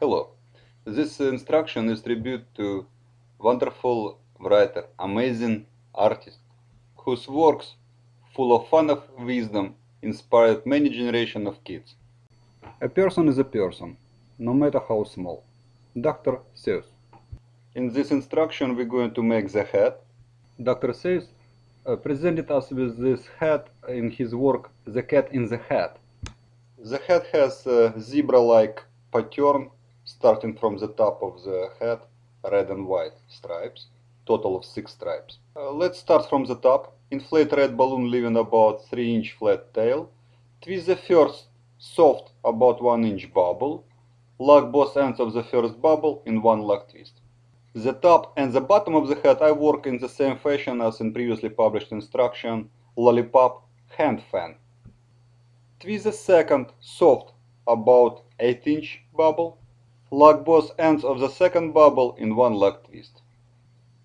Hello. This instruction is tribute to wonderful writer, amazing artist, whose works, full of fun of wisdom, inspired many generations of kids. A person is a person, no matter how small. Dr. Seuss. In this instruction, we're going to make the hat. Dr. Seuss uh, presented us with this hat in his work The Cat in the Hat. The hat has a zebra-like pattern starting from the top of the head, red and white stripes, total of six stripes. Uh, let's start from the top. Inflate red balloon leaving about 3 inch flat tail. Twist the first soft about 1 inch bubble. Lock both ends of the first bubble in one lock twist. The top and the bottom of the head I work in the same fashion as in previously published instruction lollipop hand fan. Twist the second soft about 8 inch bubble. Lock both ends of the second bubble in one lock twist.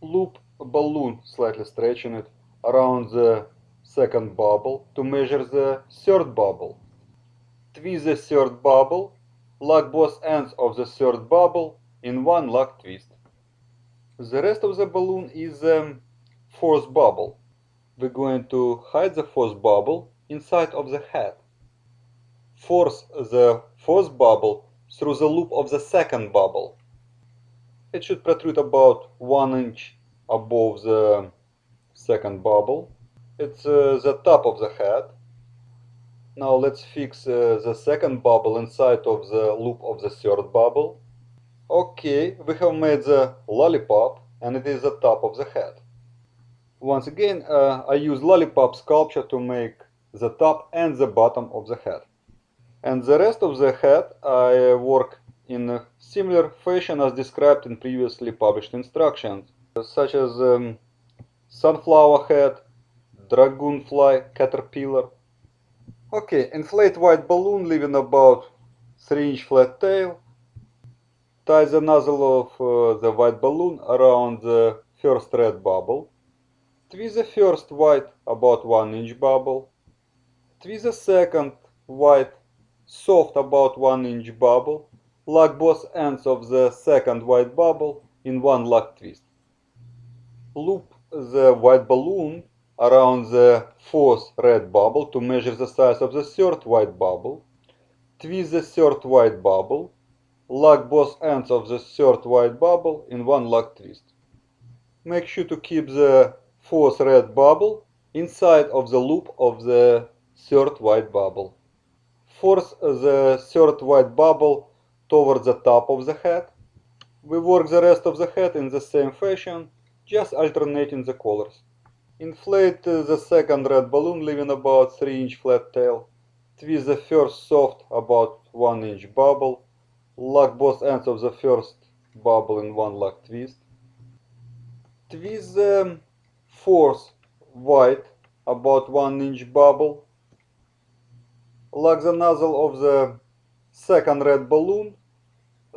Loop a balloon, slightly stretching it, around the second bubble to measure the third bubble. Twist the third bubble, lock both ends of the third bubble in one lock twist. The rest of the balloon is the fourth bubble. We're going to hide the fourth bubble inside of the head. Force the fourth bubble through the loop of the second bubble. It should protrude about one inch above the second bubble. It's uh, the top of the head. Now let's fix uh, the second bubble inside of the loop of the third bubble. Okay, we have made the lollipop and it is the top of the head. Once again, uh, I use lollipop sculpture to make the top and the bottom of the head. And the rest of the head I work in a similar fashion as described in previously published instructions, such as um, sunflower head, dragonfly, caterpillar. Okay, inflate white balloon leaving about 3 inch flat tail. Tie the nozzle of uh, the white balloon around the first red bubble. Twist the first white about 1 inch bubble. Twist the second white soft about 1 inch bubble. Lock both ends of the second white bubble in one lock twist. Loop the white balloon around the fourth red bubble to measure the size of the third white bubble. Twist the third white bubble. Lock both ends of the third white bubble in one lock twist. Make sure to keep the fourth red bubble inside of the loop of the third white bubble. Force the third white bubble towards the top of the head. We work the rest of the head in the same fashion, just alternating the colors. Inflate the second red balloon leaving about 3 inch flat tail. Twist the first soft about 1 inch bubble. Lock both ends of the first bubble in one lock twist. Twist the fourth white about 1 inch bubble. Lock the nozzle of the second red balloon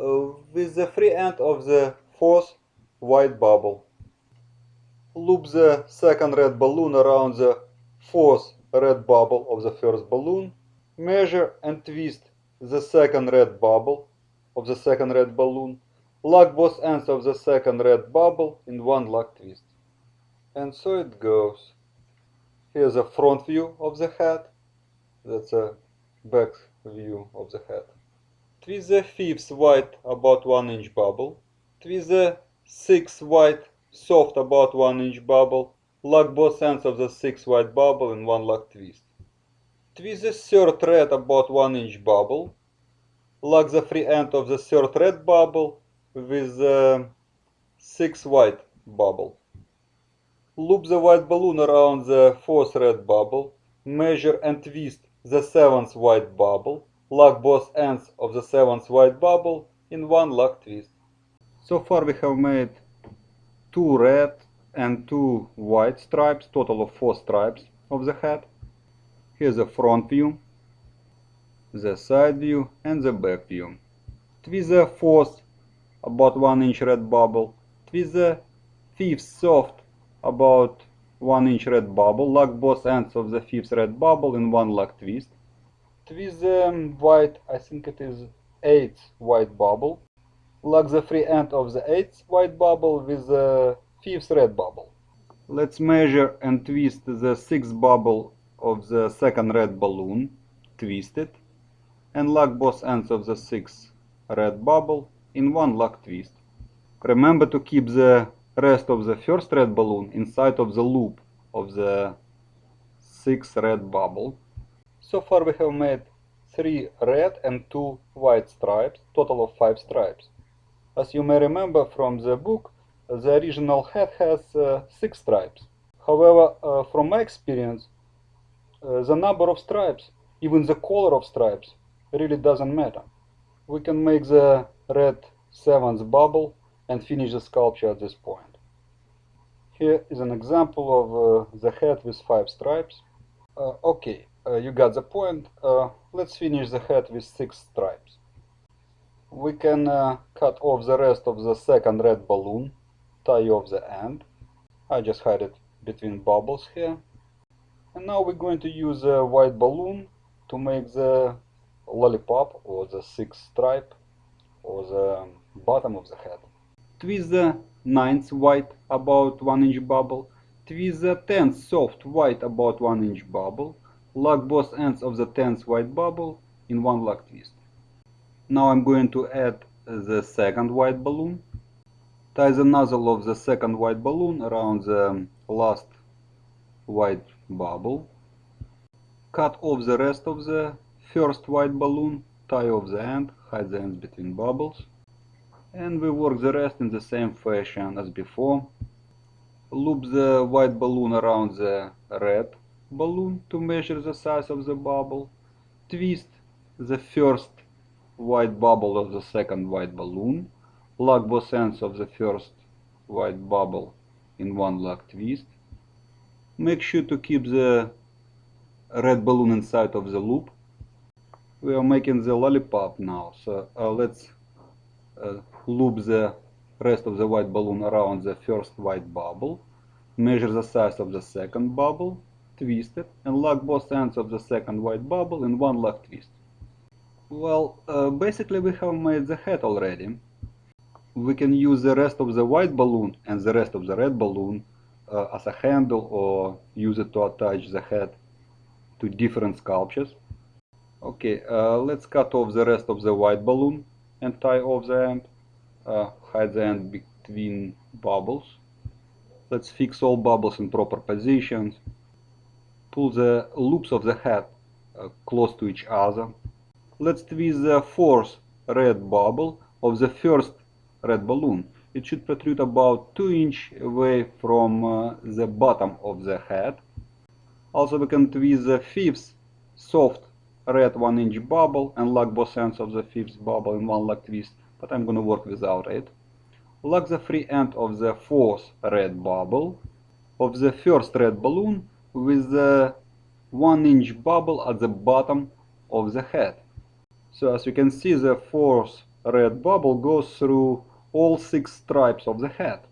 uh, with the free end of the fourth white bubble. Loop the second red balloon around the fourth red bubble of the first balloon. Measure and twist the second red bubble of the second red balloon. Lock both ends of the second red bubble in one lock twist. And so it goes. Here's a front view of the head. That's a back view of the head. Twist the fifth white about 1 inch bubble. Twist the sixth white soft about 1 inch bubble. Lock both ends of the sixth white bubble in one lock twist. Twist the third red about 1 inch bubble. Lock the free end of the third red bubble with the sixth white bubble. Loop the white balloon around the fourth red bubble. Measure and twist the seventh white bubble. Lock both ends of the seventh white bubble in one lock twist. So far we have made two red and two white stripes, total of four stripes of the hat. Here's the front view, the side view and the back view. Twist the fourth about 1 inch red bubble. Twist the fifth soft about 1 inch red bubble. Lock both ends of the fifth red bubble in one lock twist. Twist the um, white, I think it is 8th white bubble. Lock the free end of the eighth white bubble with the fifth red bubble. Let's measure and twist the sixth bubble of the second red balloon, twist it, and lock both ends of the sixth red bubble in one lock twist. Remember to keep the rest of the first red balloon inside of the loop of the sixth red bubble. So far we have made three red and two white stripes, total of five stripes. As you may remember from the book, the original hat has uh, six stripes. However, uh, from my experience, uh, the number of stripes, even the color of stripes, really doesn't matter. We can make the red seventh bubble and finish the sculpture at this point. Here is an example of uh, the hat with five stripes. Uh, okay, uh, you got the point. Uh, let's finish the hat with six stripes. We can uh, cut off the rest of the second red balloon, tie off the end. I just hide it between bubbles here. And now we're going to use a white balloon to make the lollipop or the sixth stripe or the bottom of the head. Twist the ninth white about 1 inch bubble. Twist the tenth soft white about 1 inch bubble. Lock both ends of the tenth white bubble in one lock twist. Now I'm going to add the second white balloon. Tie the nozzle of the second white balloon around the last white bubble. Cut off the rest of the first white balloon, tie off the end, hide the ends between bubbles. And we work the rest in the same fashion as before. Loop the white balloon around the red balloon to measure the size of the bubble. Twist the first white bubble of the second white balloon. Lock both ends of the first white bubble in one lock twist. Make sure to keep the red balloon inside of the loop. We are making the lollipop now, so uh, let's loop the rest of the white balloon around the first white bubble. Measure the size of the second bubble, twist it, and lock both ends of the second white bubble in one lock twist. Well, uh, basically we have made the hat already. We can use the rest of the white balloon and the rest of the red balloon uh, as a handle or use it to attach the hat to different sculptures. Okay, uh, let's cut off the rest of the white balloon and tie off the end. Uh, hide the end between bubbles. Let's fix all bubbles in proper positions. Pull the loops of the hat uh, close to each other. Let's twist the fourth red bubble of the first red balloon. It should protrude about 2 inch away from uh, the bottom of the hat. Also we can twist the fifth soft red 1 inch bubble and lock both ends of the fifth bubble in one lock twist, but I'm gonna work without it. Lock the free end of the fourth red bubble of the first red balloon with the 1 inch bubble at the bottom of the hat. So as you can see the fourth red bubble goes through all six stripes of the hat.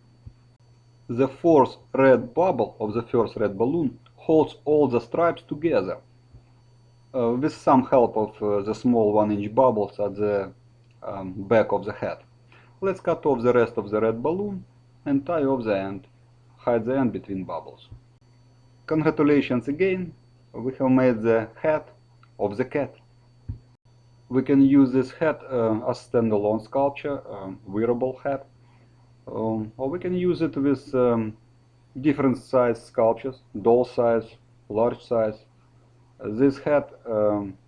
The fourth red bubble of the first red balloon holds all the stripes together with some help of uh, the small 1 inch bubbles at the um, back of the hat. Let's cut off the rest of the red balloon and tie off the end. Hide the end between bubbles. Congratulations again, we have made the hat of the cat. We can use this hat uh, as standalone sculpture, um, wearable hat, um, or we can use it with um, different size sculptures, doll size, large size. This hat um,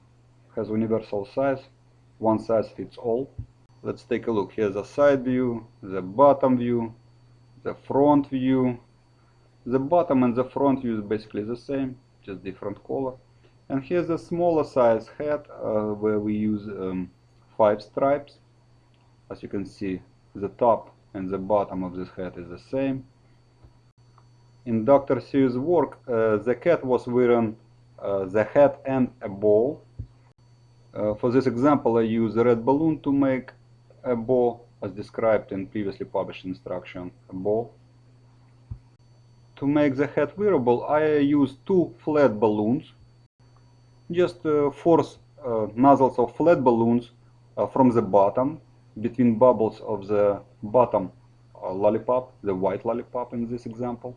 has universal size, one size fits all. Let's take a look. Here's the side view, the bottom view, the front view. The bottom and the front view is basically the same, just different color. And here's a smaller size hat uh, where we use um, five stripes. As you can see, the top and the bottom of this hat is the same. In Dr. Seuss' work, uh, the cat was wearing the hat and a ball. Uh, for this example, I use a red balloon to make a ball as described in previously published instruction, a bow. To make the hat wearable, I use two flat balloons. Just uh, force uh, nozzles of flat balloons uh, from the bottom between bubbles of the bottom uh, lollipop, the white lollipop in this example.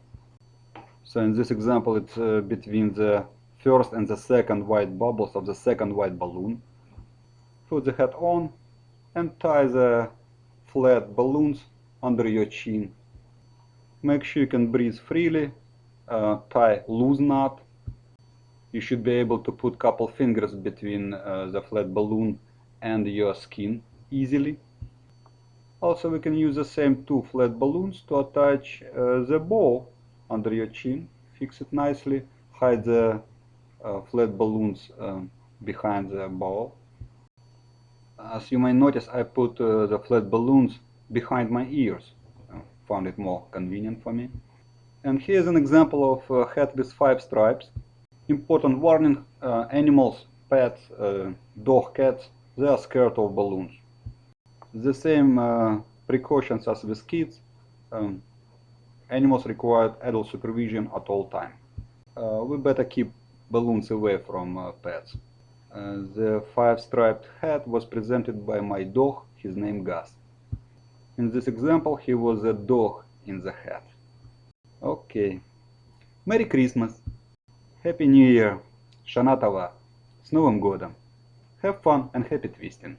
So in this example it's uh, between the first and the second white bubbles of the second white balloon. Put the hat on and tie the flat balloons under your chin. Make sure you can breathe freely. Uh, tie loose knot. You should be able to put couple fingers between uh, the flat balloon and your skin easily. Also we can use the same two flat balloons to attach uh, the bow under your chin. Fix it nicely. Hide the flat balloons um, behind the ball. As you may notice, I put uh, the flat balloons behind my ears. Uh, found it more convenient for me. And here's an example of a hat with five stripes. Important warning, uh, animals, pets, uh, dog, cats, they are scared of balloons. The same uh, precautions as with kids. Um, animals require adult supervision at all time. Uh, we better keep balloons away from uh, pets. Uh, the five-striped hat was presented by my dog, his name Gus. In this example, he was a dog in the hat. Okay. Merry Christmas! Happy New Year! Shana Tova! С Новым годом! Have fun and happy twisting!